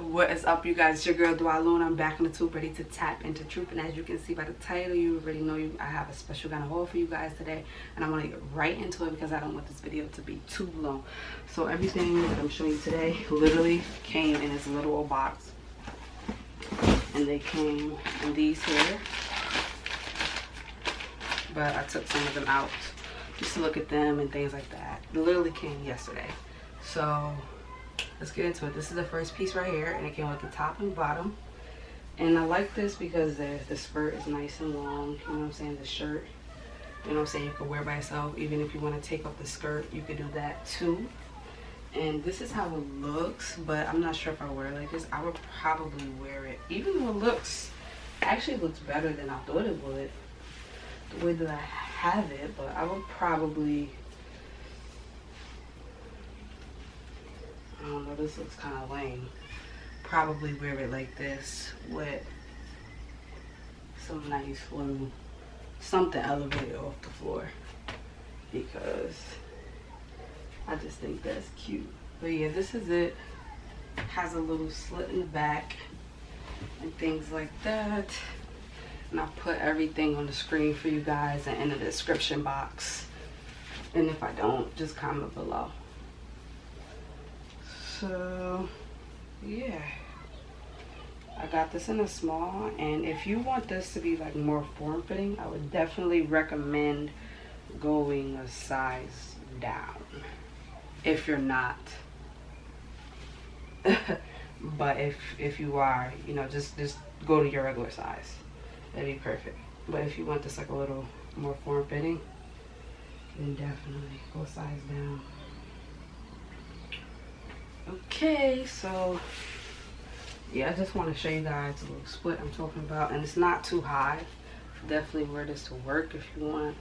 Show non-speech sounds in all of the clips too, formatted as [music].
what is up you guys? It's your girl Dwaluna. i'm back in the tube ready to tap into truth. And as you can see by the title you already know you i have a special kind of haul for you guys today. And i want to get right into it because i don't want this video to be too long. So everything that i'm showing you today literally came in this little old box. And they came in these here. But i took some of them out just to look at them and things like that. It literally came yesterday. So let's get into it. This is the first piece right here and it came with the top and bottom. And i like this because the, the skirt is nice and long you know what i'm saying? The shirt you know what i'm saying? You can wear by yourself. Even if you want to take off the skirt you could do that too. And this is how it looks but i'm not sure if i wear it like this. I would probably wear it. Even though it looks actually looks better than i thought it would the way that i have it but i would probably I don't know, this looks kind of lame. Probably wear it like this with some nice little something elevated off the floor because I just think that's cute. But yeah, this is it. Has a little slit in the back and things like that. And I'll put everything on the screen for you guys and in the description box. And if I don't, just comment below so yeah. I got this in a small and if you want this to be like more form-fitting I would definitely recommend going a size down if you're not. [laughs] But if if you are you know just just go to your regular size. That'd be perfect. But if you want this like a little more form-fitting then definitely go size down okay so yeah i just want to show you guys a little split i'm talking about and it's not too high. Definitely wear this to work if you want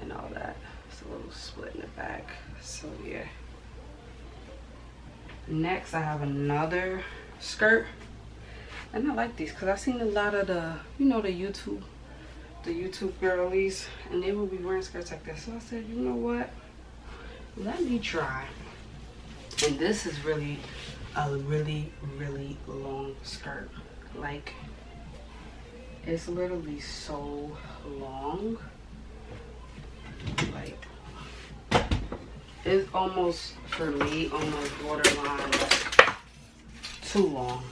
and all that. It's a little split in the back so yeah. Next i have another skirt and i like these because i've seen a lot of the you know the youtube the youtube girlies and they will be wearing skirts like this. So i said you know what? Let me try and this is really a really really long skirt. Like it's literally so long. Like it's almost for me almost borderline too long.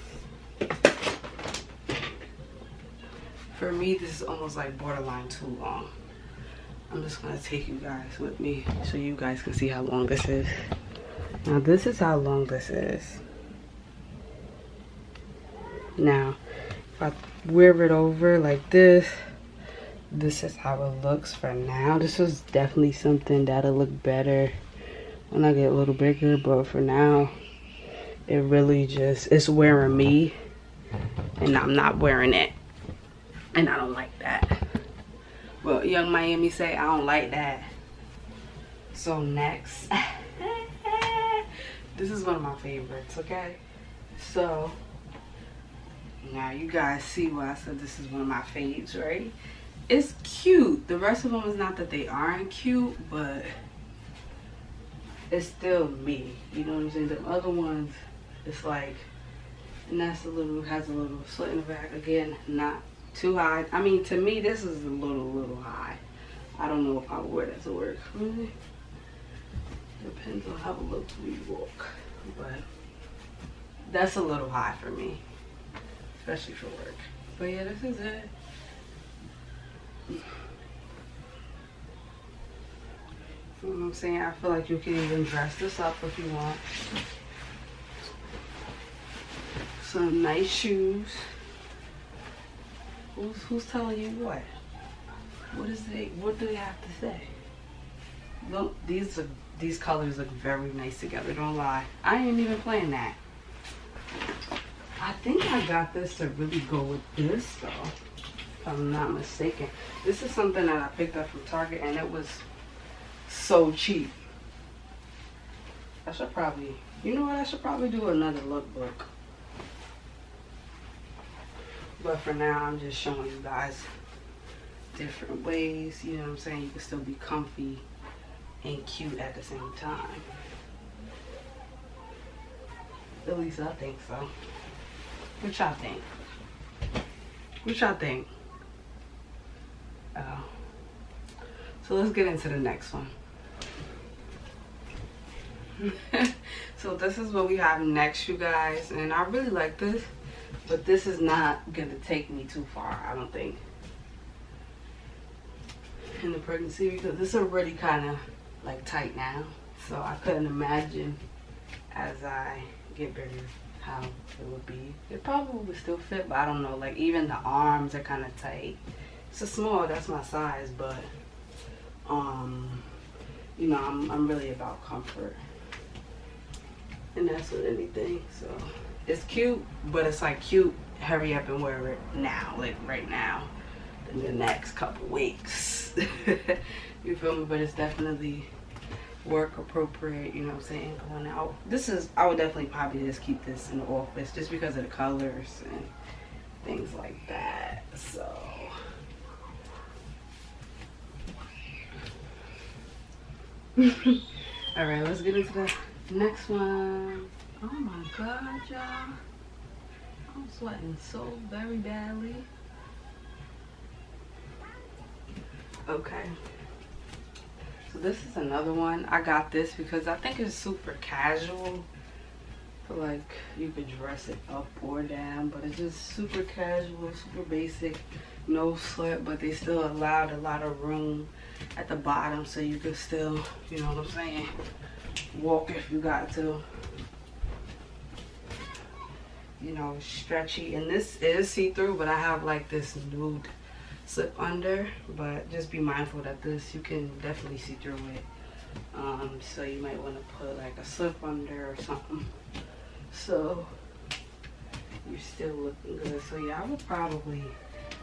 For me this is almost like borderline too long. I'm just gonna take you guys with me so you guys can see how long this is now this is how long this is. Now, if I wear it over like this, this is how it looks for now. This is definitely something that'll look better when I get a little bigger, but for now, it really just, it's wearing me and I'm not wearing it. And I don't like that. Well, Yung Miami say I don't like that. So next. [laughs] This is one of my favorites, okay? So, now you guys see why I said this is one of my faves, right? It's cute. The rest of them is not that they aren't cute, but it's still me. You know what I'm saying? The other ones, it's like, and that's a little, has a little slit in the back. Again, not too high. I mean, to me, this is a little, little high. I don't know if I wear that to work. Depends on how when you walk. But that's a little high for me. Especially for work. But yeah, this is it. You know what I'm saying? I feel like you can even dress this up if you want. Some nice shoes. Who's, who's telling you what? What is they? What do they have to say? Look, these these colors look very nice together, don't lie. I ain't even playing that. I think I got this to really go with this though, if I'm not mistaken. This is something that I picked up from Target and it was so cheap. I should probably, you know what, I should probably do another lookbook. But for now, I'm just showing you guys different ways, you know what I'm saying? You can still be comfy and cute at the same time. At least I think so. What y'all think? What y'all think? Oh. So let's get into the next one. [laughs] so this is what we have next, you guys. And I really like this. But this is not going to take me too far, I don't think. In the pregnancy because this is already kind of like tight now. So I couldn't imagine as I get bigger how it would be. It probably would still fit, but I don't know. Like even the arms are kind of tight. It's a small, that's my size, but um, you know, I'm, I'm really about comfort. And that's with anything, so. It's cute, but it's like cute, hurry up and wear it now, like right now, in the next couple weeks. [laughs] you feel me? But it's definitely work appropriate, you know what I'm saying, going out. This is, I would definitely probably just keep this in the office just because of the colors and things like that, so. [laughs] All right, let's get into the next one. Oh my god, y'all. I'm sweating so very badly. Okay. So this is another one. I got this because I think it's super casual. like you could dress it up or down, but it's just super casual, super basic, no slip, but they still allowed a lot of room at the bottom so you could still, you know what I'm saying, walk if you got to. You know, stretchy. And this is see-through, but I have like this nude slip under but just be mindful that this you can definitely see through it. Um, so you might want to put like a slip under or something. [laughs] So you're still looking good. So yeah I would probably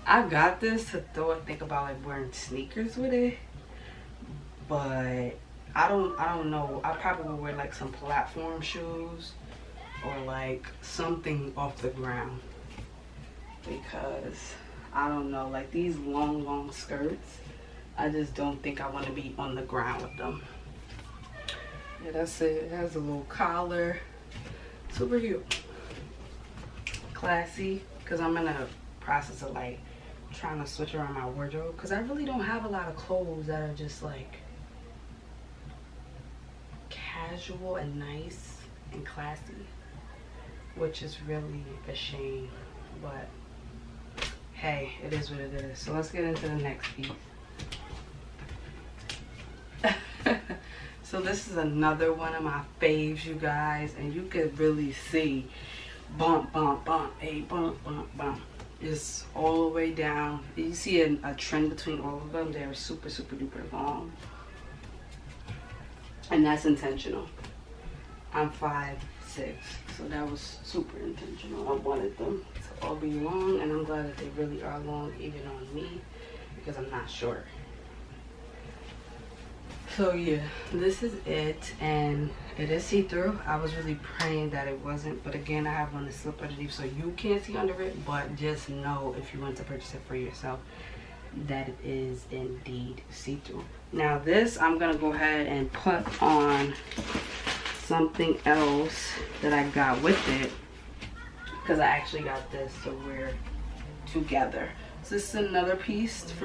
I got this to throw think about like wearing sneakers with it but I don't I don't know. I probably would wear like some platform shoes or like something off the ground because I don't know, like these long, long skirts, I just don't think I want to be on the ground with them. Yeah, that's it. It has a little collar. Super cute. Classy, because I'm in a process of like trying to switch around my wardrobe because I really don't have a lot of clothes that are just like casual and nice and classy which is really a shame but hey, it is what it is. So let's get into the next piece. [laughs] so this is another one of my faves, you guys. And you could really see bump, bump, bump, a bump, bump, bump. It's all the way down. You see a, a trend between all of them. They're super, super duper long. And that's intentional. I'm five six. So that was super intentional. I wanted them all be long and I'm glad that they really are long even on me because I'm not short. So yeah, this is it and it is see-through. I was really praying that it wasn't, but again, I have one to slip underneath so you can't see under it, but just know if you want to purchase it for yourself that it is indeed see-through. Now this, I'm gonna go ahead and put on something else that I got with it because I actually got this to wear together. So this is another piece